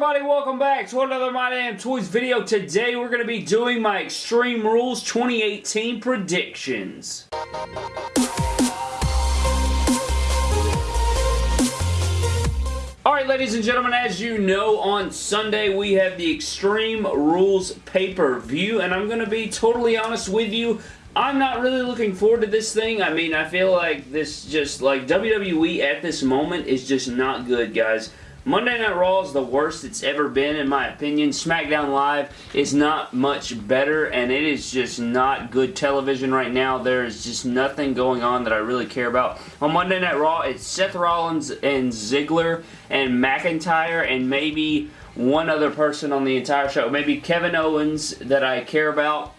everybody? Welcome back to another My Damn Toys video. Today we're going to be doing my Extreme Rules 2018 predictions. Alright ladies and gentlemen, as you know, on Sunday we have the Extreme Rules pay-per-view and I'm going to be totally honest with you, I'm not really looking forward to this thing. I mean, I feel like this just, like, WWE at this moment is just not good, guys. Monday Night Raw is the worst it's ever been in my opinion. SmackDown Live is not much better and it is just not good television right now. There is just nothing going on that I really care about. On Monday Night Raw, it's Seth Rollins and Ziggler and McIntyre and maybe one other person on the entire show. Maybe Kevin Owens that I care about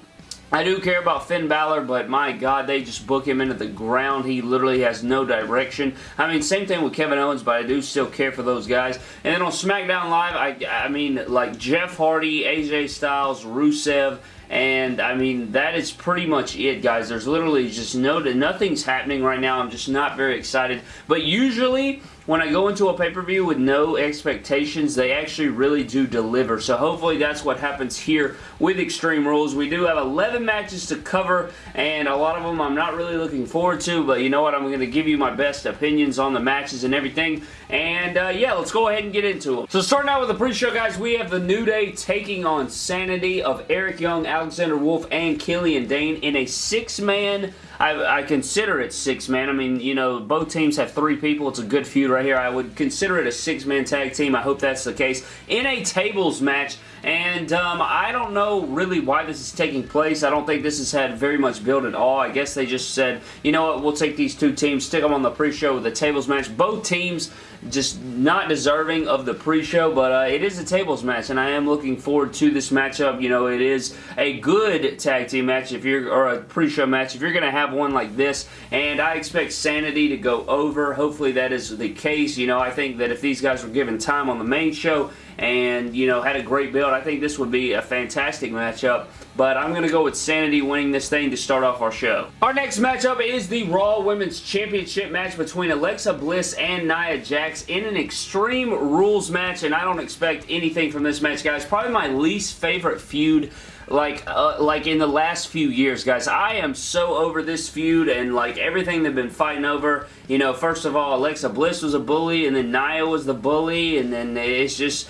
I do care about Finn Balor, but my God, they just book him into the ground. He literally has no direction. I mean, same thing with Kevin Owens, but I do still care for those guys. And then on SmackDown Live, I, I mean, like Jeff Hardy, AJ Styles, Rusev, and I mean, that is pretty much it, guys. There's literally just no, nothing's happening right now. I'm just not very excited. But usually, when I go into a pay-per-view with no expectations, they actually really do deliver. So hopefully that's what happens here with Extreme Rules. We do have 11 matches to cover, and a lot of them I'm not really looking forward to, but you know what? I'm going to give you my best opinions on the matches and everything. And uh, yeah, let's go ahead and get into them. So starting out with the pre-show, guys, we have the New Day taking on Sanity of Eric Young, Alexander Wolfe, and Killian Dain in a six-man I, I consider it six-man. I mean, you know, both teams have three people. It's a good feud right here. I would consider it a six-man tag team. I hope that's the case. In a tables match, and um, I don't know really why this is taking place. I don't think this has had very much build at all. I guess they just said, you know what, we'll take these two teams, stick them on the pre-show with the tables match. Both teams just not deserving of the pre-show, but uh, it is a tables match, and I am looking forward to this matchup. You know, it is a good tag team match if you're, or a pre-show match, if you're going to have one like this, and I expect Sanity to go over. Hopefully that is the case. You know, I think that if these guys were given time on the main show, and, you know, had a great build. I think this would be a fantastic matchup, but I'm going to go with Sanity winning this thing to start off our show. Our next matchup is the Raw Women's Championship match between Alexa Bliss and Nia Jax in an Extreme Rules match, and I don't expect anything from this match, guys. Probably my least favorite feud like uh, like in the last few years guys I am so over this feud and like everything they've been fighting over you know first of all Alexa Bliss was a bully and then Nia was the bully and then it's just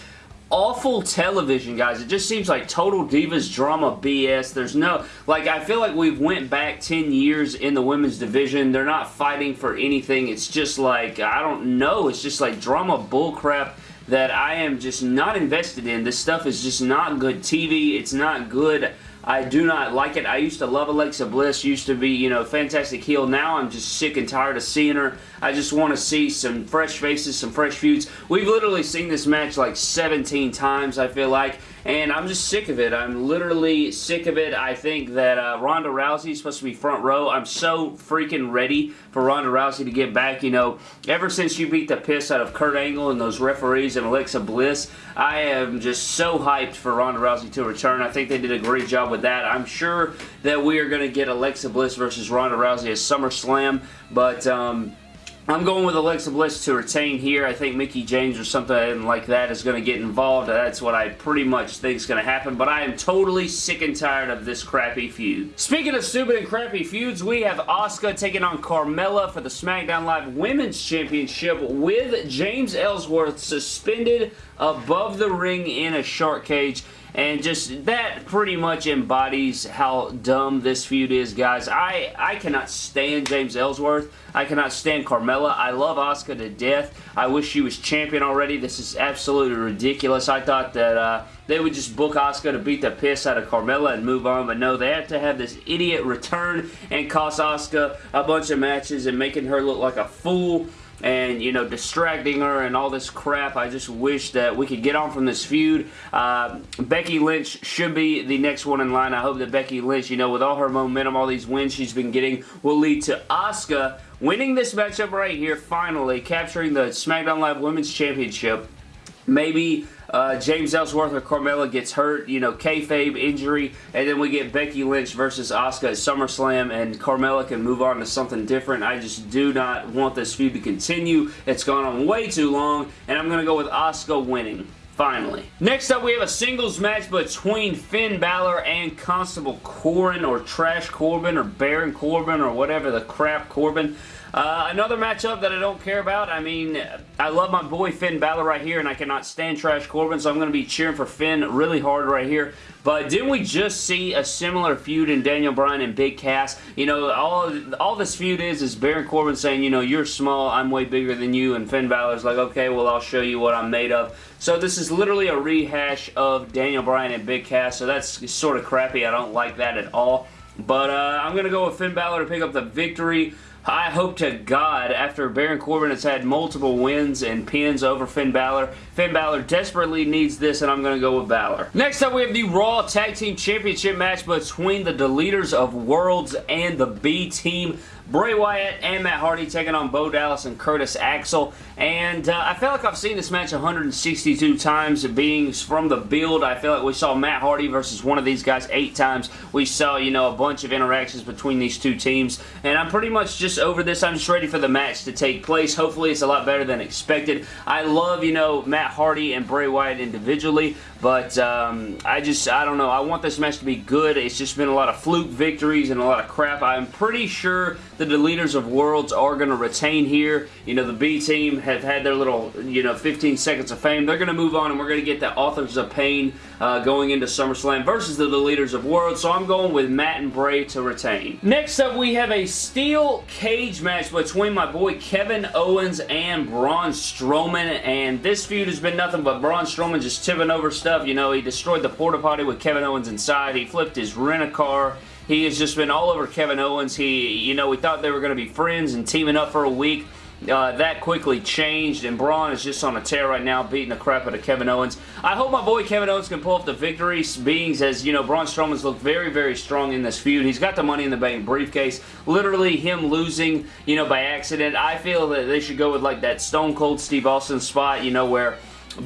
awful television, guys. It just seems like total Divas drama BS. There's no, like, I feel like we've went back 10 years in the women's division. They're not fighting for anything. It's just like, I don't know. It's just like drama bullcrap that I am just not invested in. This stuff is just not good TV. It's not good I do not like it. I used to love Alexa Bliss, used to be, you know, fantastic heel. Now I'm just sick and tired of seeing her. I just want to see some fresh faces, some fresh feuds. We've literally seen this match like 17 times, I feel like, and I'm just sick of it. I'm literally sick of it. I think that uh, Ronda Rousey is supposed to be front row. I'm so freaking ready for Ronda Rousey to get back. You know, ever since you beat the piss out of Kurt Angle and those referees and Alexa Bliss, I am just so hyped for Ronda Rousey to return. I think they did a great job with that. I'm sure that we are going to get Alexa Bliss versus Ronda Rousey at SummerSlam, but um, I'm going with Alexa Bliss to retain here. I think Mickie James or something like that is going to get involved. That's what I pretty much think is going to happen, but I am totally sick and tired of this crappy feud. Speaking of stupid and crappy feuds, we have Asuka taking on Carmella for the SmackDown Live Women's Championship with James Ellsworth suspended above the ring in a shark cage. And just that pretty much embodies how dumb this feud is, guys. I, I cannot stand James Ellsworth. I cannot stand Carmella. I love Asuka to death. I wish she was champion already. This is absolutely ridiculous. I thought that uh, they would just book Asuka to beat the piss out of Carmella and move on, but no, they have to have this idiot return and cost Asuka a bunch of matches and making her look like a fool and, you know, distracting her and all this crap. I just wish that we could get on from this feud. Uh, Becky Lynch should be the next one in line. I hope that Becky Lynch, you know, with all her momentum, all these wins she's been getting, will lead to Asuka winning this matchup right here, finally, capturing the SmackDown Live Women's Championship. Maybe uh, James Ellsworth or Carmella gets hurt, you know, kayfabe injury, and then we get Becky Lynch versus Asuka at SummerSlam, and Carmella can move on to something different. I just do not want this feud to continue. It's gone on way too long, and I'm going to go with Asuka winning. Finally. Next up, we have a singles match between Finn Balor and Constable Corbin, or Trash Corbin, or Baron Corbin, or whatever the crap Corbin. Uh, another matchup that I don't care about. I mean, I love my boy Finn Balor right here, and I cannot stand Trash Corbin, so I'm going to be cheering for Finn really hard right here. But didn't we just see a similar feud in Daniel Bryan and Big Cass? You know, all all this feud is is Baron Corbin saying, you know, you're small, I'm way bigger than you, and Finn Balor's like, okay, well, I'll show you what I'm made of. So this is literally a rehash of Daniel Bryan and Big Cass, so that's sort of crappy. I don't like that at all. But uh, I'm going to go with Finn Balor to pick up the victory. I hope to God, after Baron Corbin has had multiple wins and pins over Finn Balor, Finn Balor desperately needs this, and I'm going to go with Balor. Next up, we have the Raw Tag Team Championship match between the Deleters of Worlds and the B-Team. Bray Wyatt and Matt Hardy taking on Bo Dallas and Curtis Axel. And uh, I feel like I've seen this match 162 times being from the build. I feel like we saw Matt Hardy versus one of these guys eight times. We saw, you know, a bunch of interactions between these two teams. And I'm pretty much just over this. I'm just ready for the match to take place. Hopefully it's a lot better than expected. I love, you know, Matt Hardy and Bray Wyatt individually. But um, I just, I don't know. I want this match to be good. It's just been a lot of fluke victories and a lot of crap. I'm pretty sure the Deleters of Worlds are going to retain here. You know, the B team have had their little, you know, 15 seconds of fame. They're going to move on and we're going to get the Authors of Pain uh, going into SummerSlam versus the Deleters of Worlds. So I'm going with Matt and Bray to retain. Next up, we have a steel cage match between my boy Kevin Owens and Braun Strowman. And this feud has been nothing but Braun Strowman just tipping over stuff stuff. You know, he destroyed the porta potty with Kevin Owens inside. He flipped his rent-a-car. He has just been all over Kevin Owens. He, you know, we thought they were going to be friends and teaming up for a week. Uh, that quickly changed, and Braun is just on a tear right now, beating the crap out of Kevin Owens. I hope my boy Kevin Owens can pull up the victory, being as, you know, Braun Strowman's looked very, very strong in this feud. He's got the Money in the Bank briefcase. Literally, him losing, you know, by accident. I feel that they should go with, like, that Stone Cold Steve Austin spot, you know, where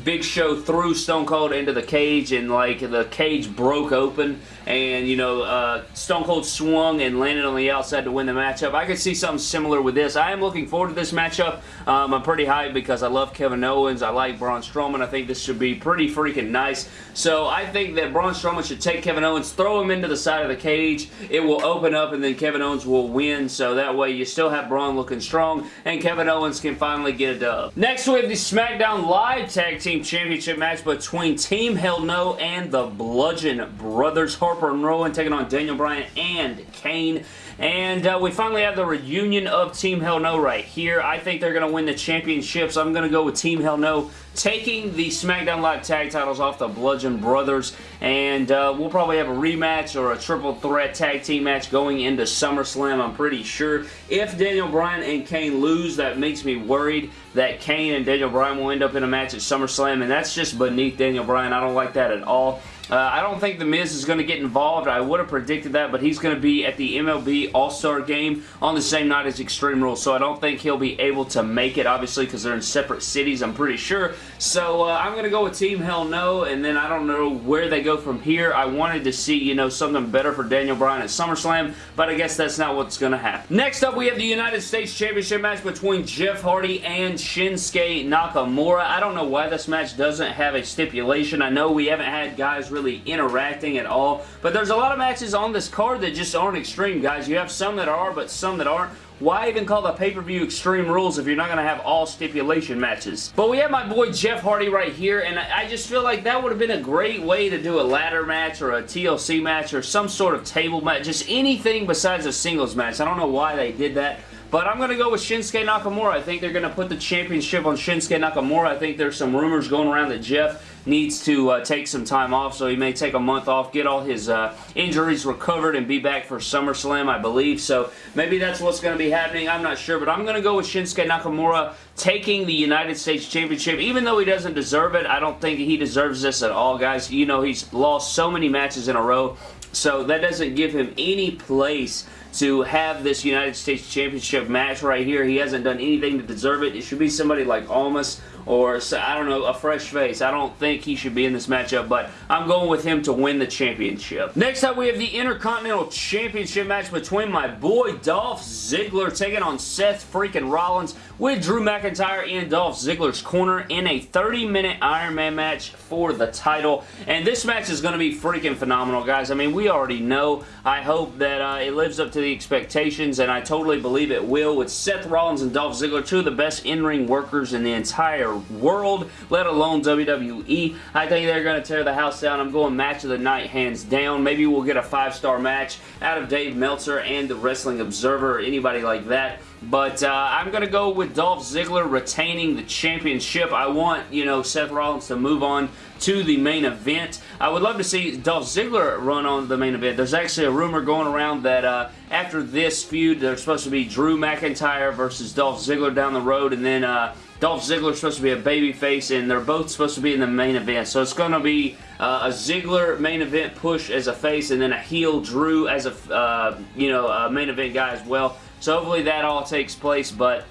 Big Show threw Stone Cold into the cage and like the cage broke open and you know uh, Stone Cold swung and landed on the outside to win the matchup. I could see something similar with this. I am looking forward to this matchup. Um, I'm pretty hyped because I love Kevin Owens. I like Braun Strowman. I think this should be pretty freaking nice. So I think that Braun Strowman should take Kevin Owens, throw him into the side of the cage. It will open up and then Kevin Owens will win. So that way you still have Braun looking strong and Kevin Owens can finally get a dub. Next we have the SmackDown Live Tag Team Championship match between Team Hell No and the Bludgeon Brothers. Harper and Rowan taking on Daniel Bryan and Kane. And uh, we finally have the reunion of Team Hell No right here. I think they're going to win the championships. I'm going to go with Team Hell No taking the SmackDown Live tag titles off the Bludgeon Brothers. And uh, we'll probably have a rematch or a triple threat tag team match going into SummerSlam, I'm pretty sure. If Daniel Bryan and Kane lose, that makes me worried that Kane and Daniel Bryan will end up in a match at SummerSlam. And that's just beneath Daniel Bryan. I don't like that at all. Uh, I don't think The Miz is going to get involved. I would have predicted that, but he's going to be at the MLB All-Star Game on the same night as Extreme Rules, so I don't think he'll be able to make it, obviously, because they're in separate cities, I'm pretty sure. So uh, I'm going to go with Team Hell No, and then I don't know where they go from here. I wanted to see, you know, something better for Daniel Bryan at SummerSlam, but I guess that's not what's going to happen. Next up, we have the United States Championship match between Jeff Hardy and Shinsuke Nakamura. I don't know why this match doesn't have a stipulation. I know we haven't had guys really interacting at all. But there's a lot of matches on this card that just aren't extreme, guys. You have some that are, but some that aren't. Why even call the pay-per-view Extreme Rules if you're not going to have all stipulation matches? But we have my boy Jeff Hardy right here, and I just feel like that would have been a great way to do a ladder match or a TLC match or some sort of table match. Just anything besides a singles match. I don't know why they did that. But I'm going to go with Shinsuke Nakamura. I think they're going to put the championship on Shinsuke Nakamura. I think there's some rumors going around that Jeff needs to uh, take some time off, so he may take a month off, get all his uh, injuries recovered, and be back for SummerSlam, I believe. So maybe that's what's going to be happening. I'm not sure, but I'm going to go with Shinsuke Nakamura taking the United States Championship. Even though he doesn't deserve it, I don't think he deserves this at all, guys. You know, he's lost so many matches in a row, so that doesn't give him any place to have this United States Championship match right here. He hasn't done anything to deserve it. It should be somebody like Almas or, I don't know, a fresh face. I don't think he should be in this matchup, but I'm going with him to win the championship. Next up, we have the Intercontinental Championship match between my boy Dolph Ziggler taking on Seth freaking Rollins. with Drew McIntyre in Dolph Ziggler's corner in a 30-minute Iron Man match for the title. And this match is going to be freaking phenomenal, guys. I mean, we already know. I hope that uh, it lives up to the expectations, and I totally believe it will with Seth Rollins and Dolph Ziggler, two of the best in-ring workers in the entire world, let alone WWE. I think they're going to tear the house down. I'm going match of the night hands down. Maybe we'll get a five-star match out of Dave Meltzer and the Wrestling Observer or anybody like that. But uh, I'm going to go with Dolph Ziggler retaining the championship. I want, you know, Seth Rollins to move on to the main event. I would love to see Dolph Ziggler run on the main event. There's actually a rumor going around that uh, after this feud, there's supposed to be Drew McIntyre versus Dolph Ziggler down the road, and then uh, Dolph Ziggler's supposed to be a babyface, and they're both supposed to be in the main event. So it's going to be uh, a Ziggler main event push as a face, and then a heel Drew as a, uh, you know, a main event guy as well. So hopefully that all takes place, but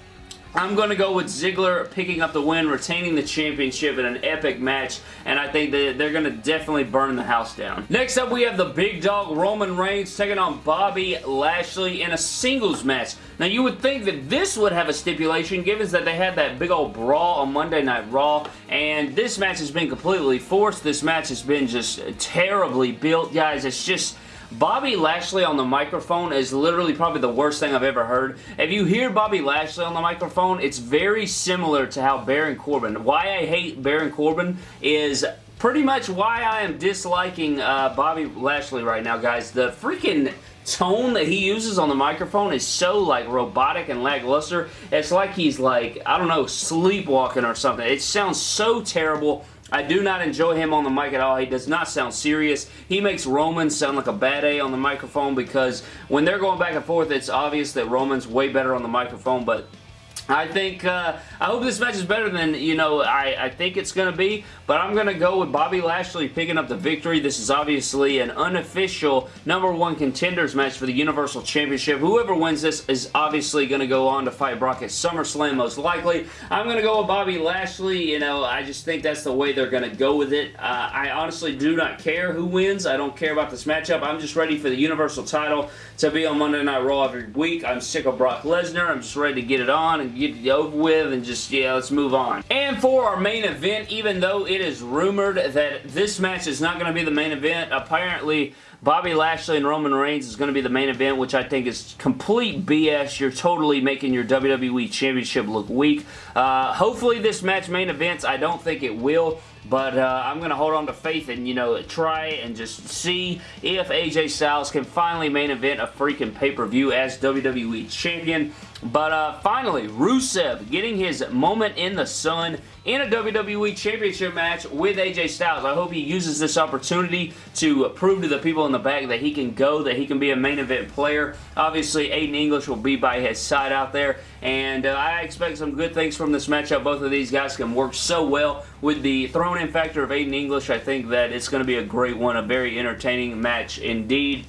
I'm going to go with Ziggler picking up the win, retaining the championship in an epic match, and I think that they're going to definitely burn the house down. Next up, we have the big dog Roman Reigns taking on Bobby Lashley in a singles match. Now, you would think that this would have a stipulation, given that they had that big old brawl on Monday Night Raw, and this match has been completely forced. This match has been just terribly built, guys. It's just Bobby Lashley on the microphone is literally probably the worst thing I've ever heard. If you hear Bobby Lashley on the microphone, it's very similar to how Baron Corbin. Why I hate Baron Corbin is pretty much why I am disliking uh, Bobby Lashley right now, guys. The freaking tone that he uses on the microphone is so like robotic and lackluster. It's like he's like, I don't know, sleepwalking or something. It sounds so terrible. I do not enjoy him on the mic at all. He does not sound serious. He makes Roman sound like a bad A on the microphone because when they're going back and forth, it's obvious that Roman's way better on the microphone, but I think, uh, I hope this match is better than, you know, I, I think it's going to be, but I'm going to go with Bobby Lashley picking up the victory. This is obviously an unofficial number one contenders match for the Universal Championship. Whoever wins this is obviously going to go on to fight Brock at SummerSlam most likely. I'm going to go with Bobby Lashley. You know, I just think that's the way they're going to go with it. Uh, I honestly do not care who wins. I don't care about this matchup. I'm just ready for the Universal title to be on Monday Night Raw every week. I'm sick of Brock Lesnar. I'm just ready to get it on get it over with and just, yeah, let's move on. And for our main event, even though it is rumored that this match is not going to be the main event, apparently Bobby Lashley and Roman Reigns is going to be the main event, which I think is complete BS. You're totally making your WWE Championship look weak. Uh, hopefully this match main events. I don't think it will. But uh, I'm going to hold on to faith and, you know, try and just see if AJ Styles can finally main event a freaking pay-per-view as WWE Champion. But uh, finally, Rusev getting his moment in the sun in a WWE Championship match with AJ Styles. I hope he uses this opportunity to prove to the people in the back that he can go, that he can be a main event player. Obviously, Aiden English will be by his side out there, and uh, I expect some good things from this matchup. Both of these guys can work so well with the thrown-in factor of Aiden English. I think that it's going to be a great one, a very entertaining match indeed.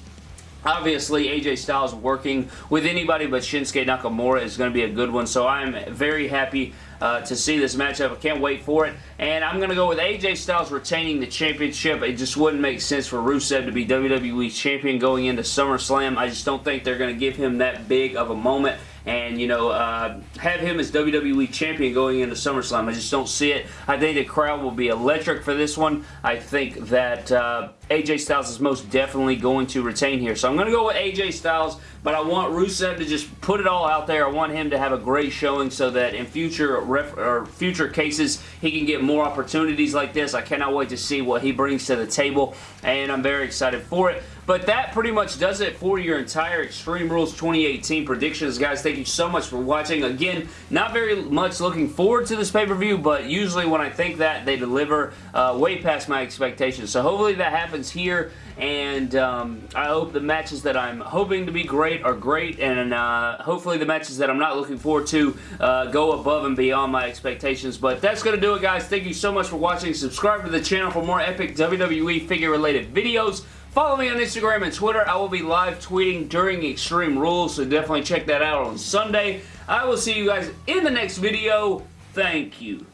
Obviously, AJ Styles working with anybody but Shinsuke Nakamura is going to be a good one, so I'm very happy uh, to see this matchup. I can't wait for it. And I'm going to go with AJ Styles retaining the championship. It just wouldn't make sense for Rusev to be WWE Champion going into SummerSlam. I just don't think they're going to give him that big of a moment and, you know, uh, have him as WWE Champion going into SummerSlam. I just don't see it. I think the crowd will be electric for this one. I think that uh, AJ Styles is most definitely going to retain here. So I'm going to go with AJ Styles, but I want Rusev to just put it all out there. I want him to have a great showing so that in future or future cases he can get more opportunities like this. I cannot wait to see what he brings to the table, and I'm very excited for it. But that pretty much does it for your entire Extreme Rules 2018 predictions, guys. Thank you so much for watching. Again, not very much looking forward to this pay-per-view, but usually when I think that, they deliver uh, way past my expectations. So hopefully that happens here, and um, I hope the matches that I'm hoping to be great are great, and uh, hopefully the matches that I'm not looking forward to uh, go above and beyond my expectations. But that's going to do it, guys. Thank you so much for watching. Subscribe to the channel for more epic WWE figure-related videos. Follow me on Instagram and Twitter. I will be live tweeting during Extreme Rules, so definitely check that out on Sunday. I will see you guys in the next video. Thank you.